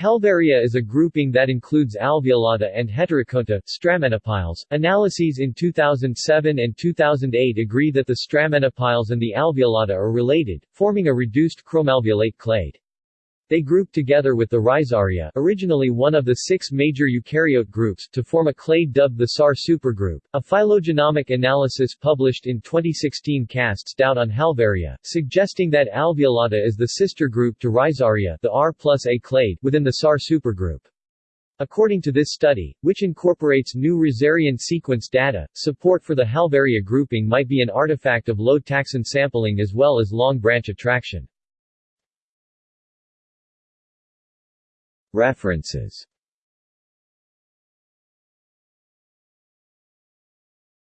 Halvaria is a grouping that includes alveolata and heterokonta stramenopiles. Analyses in 2007 and 2008 agree that the stramenopiles and the alveolata are related, forming a reduced chromalveolate clade. They grouped together with the Rhizaria originally one of the six major eukaryote groups to form a clade dubbed the SAR supergroup. A phylogenomic analysis published in 2016 casts doubt on Halvaria, suggesting that Alveolata is the sister group to Rhizaria the R plus A clade within the SAR supergroup. According to this study, which incorporates new Rhizarian sequence data, support for the Halvaria grouping might be an artifact of low taxon sampling as well as long branch attraction. References